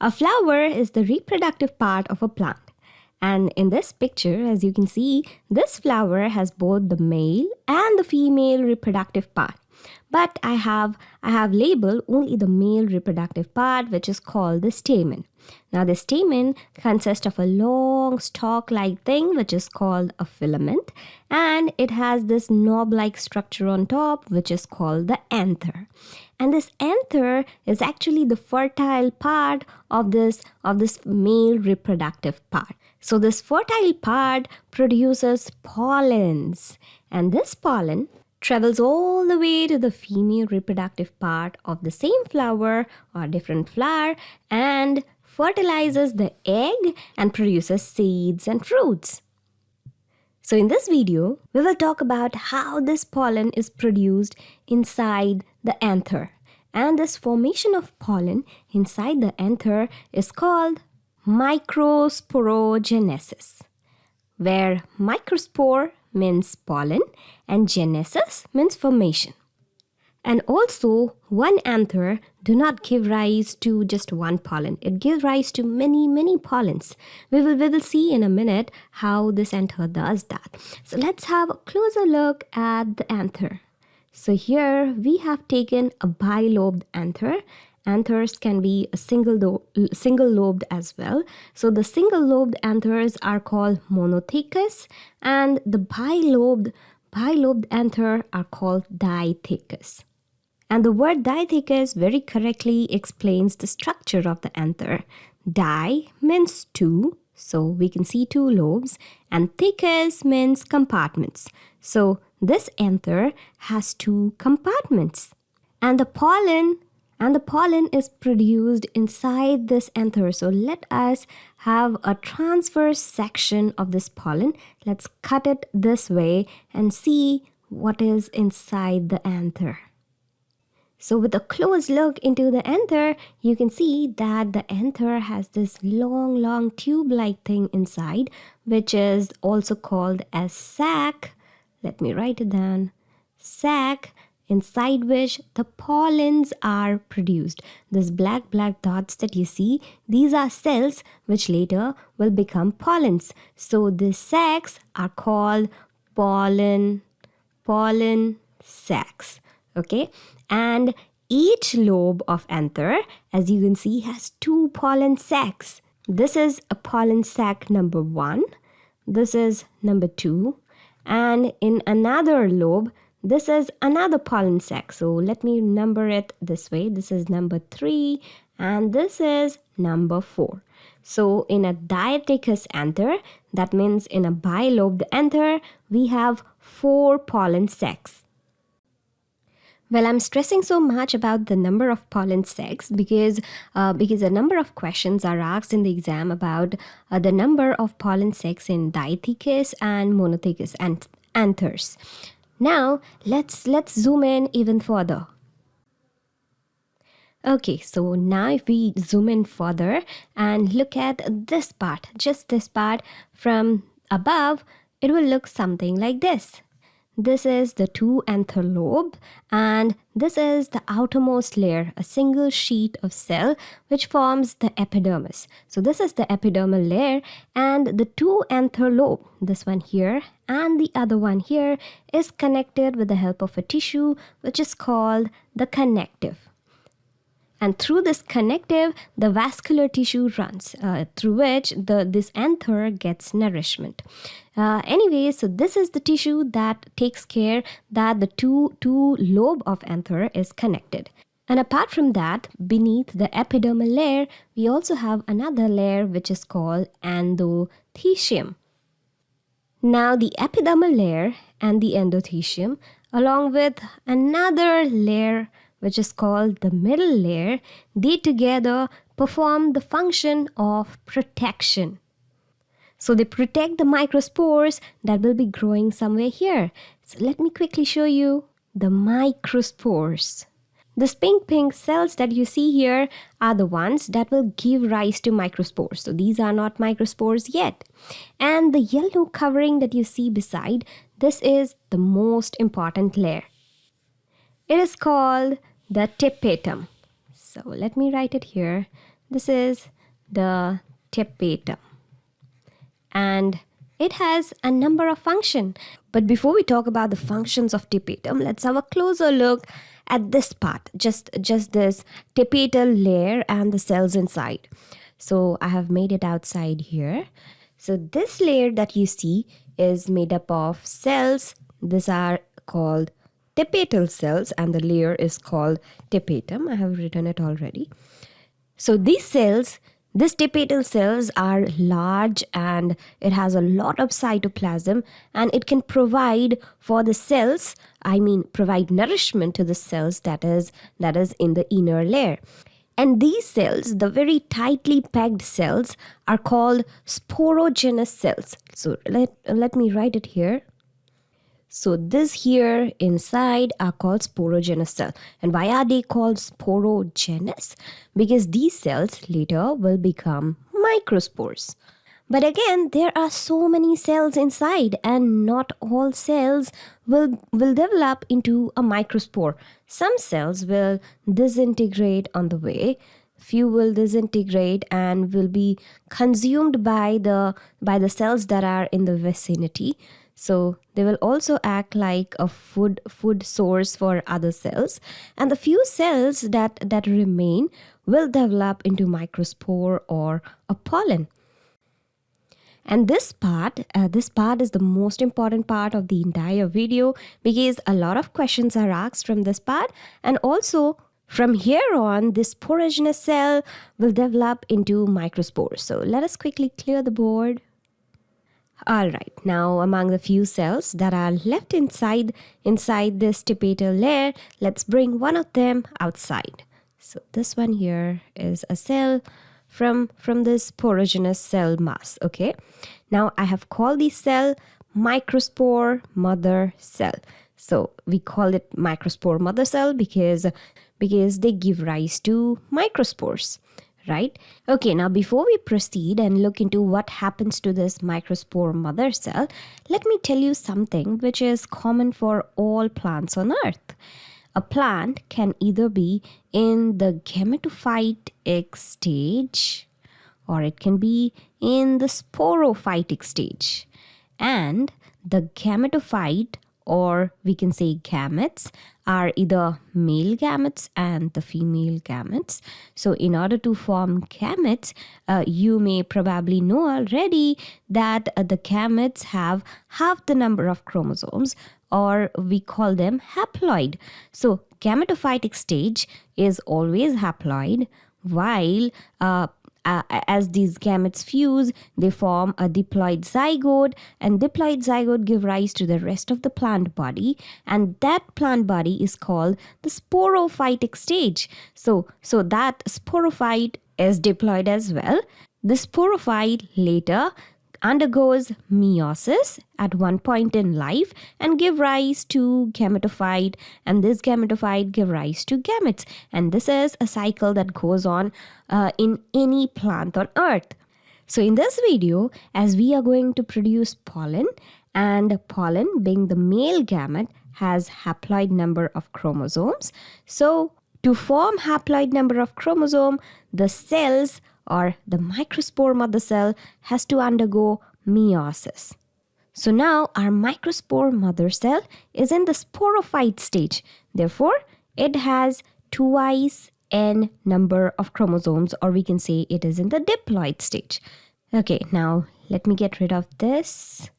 A flower is the reproductive part of a plant. And in this picture, as you can see, this flower has both the male and the female reproductive part. But I have, I have labeled only the male reproductive part, which is called the stamen. Now, the stamen consists of a long stalk-like thing, which is called a filament, and it has this knob-like structure on top, which is called the anther. And this anther is actually the fertile part of this, of this male reproductive part. So this fertile part produces pollens and this pollen travels all the way to the female reproductive part of the same flower or different flower and fertilizes the egg and produces seeds and fruits. So in this video, we will talk about how this pollen is produced inside the anther. And this formation of pollen inside the anther is called microsporogenesis, where microspore means pollen and genesis means formation. And also, one anther do not give rise to just one pollen. It gives rise to many, many pollens. We will, we will see in a minute how this anther does that. So let's have a closer look at the anther. So here we have taken a bilobed anther anthers can be a single, single lobed as well. So the single lobed anthers are called monothecous and the bilobed, bilobed anther are called dithecous. And the word dithecous very correctly explains the structure of the anther. Di means two, so we can see two lobes, and thecous means compartments. So this anther has two compartments. And the pollen and the pollen is produced inside this anther. So let us have a transverse section of this pollen. Let's cut it this way and see what is inside the anther. So with a close look into the anther, you can see that the anther has this long, long tube-like thing inside, which is also called as sac. Let me write it down. Sac inside which the pollens are produced. These black, black dots that you see, these are cells which later will become pollens. So these sacs are called pollen, pollen sacs. Okay, and each lobe of anther, as you can see, has two pollen sacs. This is a pollen sac number one. This is number two. And in another lobe, this is another pollen sac. So let me number it this way. This is number three and this is number four. So in a dithecous anther, that means in a bilobed anther, we have four pollen sacs. Well, I'm stressing so much about the number of pollen sacs because uh, because a number of questions are asked in the exam about uh, the number of pollen sacs in dithecous and monothecous anthers. Now let's let's zoom in even further. Okay, so now if we zoom in further and look at this part, just this part from above, it will look something like this. This is the two anther lobe and this is the outermost layer, a single sheet of cell which forms the epidermis. So this is the epidermal layer and the two anther lobe, this one here and the other one here is connected with the help of a tissue which is called the connective and through this connective the vascular tissue runs uh, through which the this anther gets nourishment. Uh, anyway so this is the tissue that takes care that the two two lobe of anther is connected. And apart from that beneath the epidermal layer we also have another layer which is called endothecium. Now the epidermal layer and the endothecium along with another layer which is called the middle layer, they together perform the function of protection. So they protect the microspores that will be growing somewhere here. So let me quickly show you the microspores. The pink pink cells that you see here are the ones that will give rise to microspores. So these are not microspores yet. And the yellow covering that you see beside, this is the most important layer. It is called the tapetum. So let me write it here. this is the tapetum. And it has a number of functions. But before we talk about the functions of tapetum, let's have a closer look at this part, just, just this tapetal layer and the cells inside. So I have made it outside here. So this layer that you see is made up of cells. These are called tapetal cells and the layer is called tapetum. I have written it already. So these cells, these tapetal cells are large and it has a lot of cytoplasm and it can provide for the cells, I mean provide nourishment to the cells that is that is in the inner layer. And these cells, the very tightly packed cells, are called sporogenous cells. So let, let me write it here. So this here inside are called sporogenous cell. And why are they called sporogenous? Because these cells later will become microspores. But again, there are so many cells inside and not all cells will, will develop into a microspore. Some cells will disintegrate on the way. Few will disintegrate and will be consumed by the, by the cells that are in the vicinity. So they will also act like a food food source for other cells. And the few cells that, that remain will develop into microspore or a pollen. And this part, uh, this part is the most important part of the entire video because a lot of questions are asked from this part. And also from here on, this sporogenous cell will develop into microspores. So let us quickly clear the board. All right, now among the few cells that are left inside, inside this tapetal layer, let's bring one of them outside. So this one here is a cell from, from this sporogenous cell mass, okay? Now I have called this cell microspore mother cell. So we call it microspore mother cell because, because they give rise to microspores right? Okay, now before we proceed and look into what happens to this microspore mother cell, let me tell you something which is common for all plants on earth. A plant can either be in the gametophytic stage or it can be in the sporophytic stage. And the gametophyte or we can say gametes are either male gametes and the female gametes. So in order to form gametes, uh, you may probably know already that uh, the gametes have half the number of chromosomes or we call them haploid. So gametophytic stage is always haploid while uh, uh, as these gametes fuse, they form a diploid zygote, and diploid zygote give rise to the rest of the plant body, and that plant body is called the sporophytic stage. So, so that sporophyte is diploid as well. The sporophyte later undergoes meiosis at one point in life and give rise to gametophyte and this gametophyte give rise to gametes. And this is a cycle that goes on uh, in any plant on earth. So in this video as we are going to produce pollen and pollen being the male gamete has haploid number of chromosomes. So to form haploid number of chromosome the cells or the microspore mother cell has to undergo meiosis. So now our microspore mother cell is in the sporophyte stage. Therefore, it has twice n number of chromosomes or we can say it is in the diploid stage. Okay, now let me get rid of this.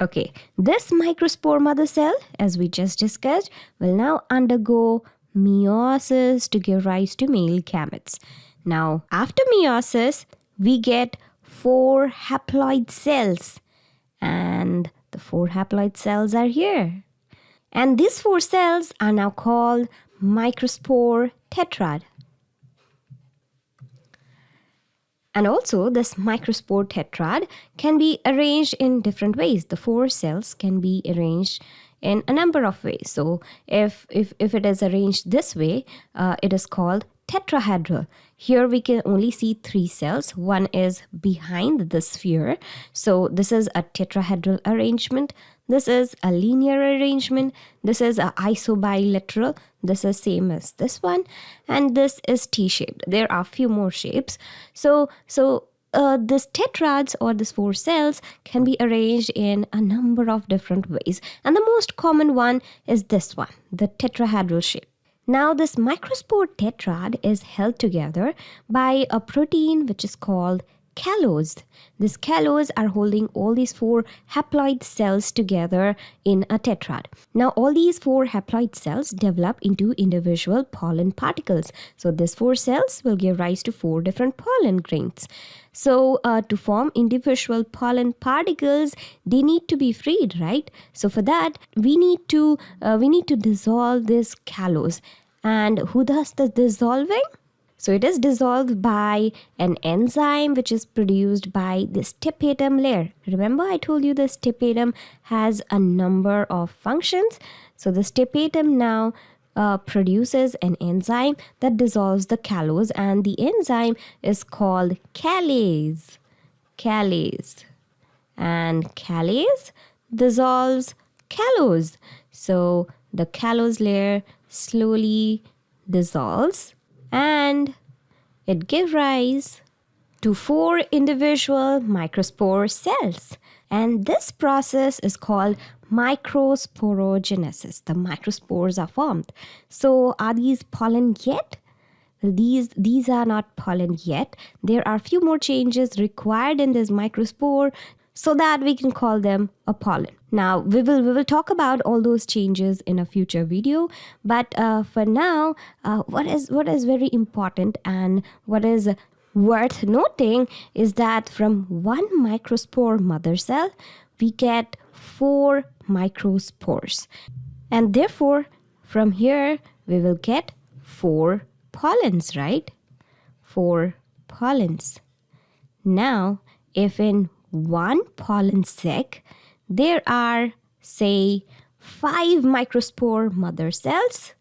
Okay, this microspore mother cell, as we just discussed, will now undergo meiosis to give rise to male gametes. Now, after meiosis, we get four haploid cells. And the four haploid cells are here. And these four cells are now called microspore tetrad. And also, this microspore tetrad can be arranged in different ways. The four cells can be arranged in a number of ways. So, if, if, if it is arranged this way, uh, it is called tetrahedral. Here we can only see three cells. One is behind the sphere. So this is a tetrahedral arrangement. This is a linear arrangement. This is a isobilateral. This is same as this one. And this is T-shaped. There are few more shapes. So, so uh, this tetrads or these four cells can be arranged in a number of different ways. And the most common one is this one, the tetrahedral shape. Now this microspore tetrad is held together by a protein which is called callose. These callose are holding all these four haploid cells together in a tetrad. Now all these four haploid cells develop into individual pollen particles. So these four cells will give rise to four different pollen grains. So uh, to form individual pollen particles, they need to be freed, right? So for that, we need to uh, we need to dissolve this callose. And who does the dissolving? So it is dissolved by an enzyme which is produced by the tapetum layer. Remember I told you the tapetum has a number of functions. So the tapetum now uh, produces an enzyme that dissolves the callose and the enzyme is called callase. Callase. And callase dissolves callose. So the callose layer slowly dissolves and it gives rise to four individual microspore cells. And this process is called microsporogenesis. The microspores are formed. So are these pollen yet? These, these are not pollen yet. There are few more changes required in this microspore so that we can call them a pollen. Now we will we will talk about all those changes in a future video, but uh, for now, uh, what is what is very important and what is worth noting is that from one microspore mother cell, we get four microspores, and therefore from here we will get four pollens, right? Four pollens. Now, if in one pollen sac, there are, say, five microspore mother cells,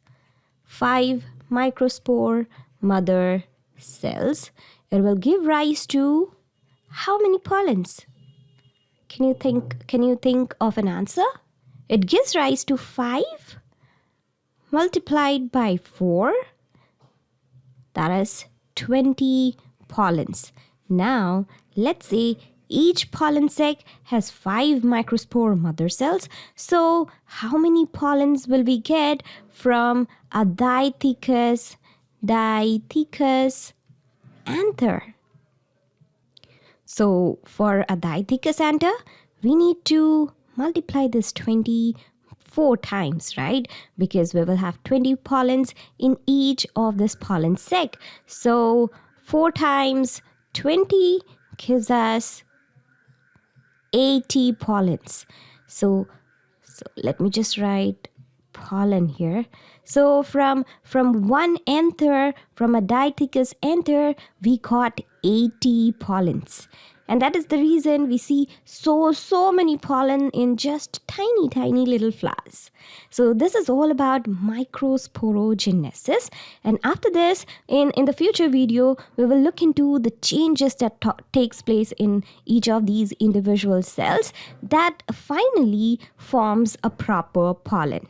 five microspore mother cells. It will give rise to how many pollens? Can you think can you think of an answer? It gives rise to 5 multiplied by 4 that is 20 pollens. Now, let's say each pollen sac has 5 microspore mother cells. So how many pollens will we get from a Dithecous, Dithecous anther? So for a Dithecous anther, we need to multiply this 20 four times, right? Because we will have 20 pollens in each of this pollen sac. So 4 times 20 gives us 80 pollens. So, so let me just write pollen here. So from from one anther, from a Dithecous anther, we got 80 pollens. And that is the reason we see so, so many pollen in just tiny, tiny little flowers. So this is all about microsporogenesis. And after this, in, in the future video, we will look into the changes that takes place in each of these individual cells that finally forms a proper pollen.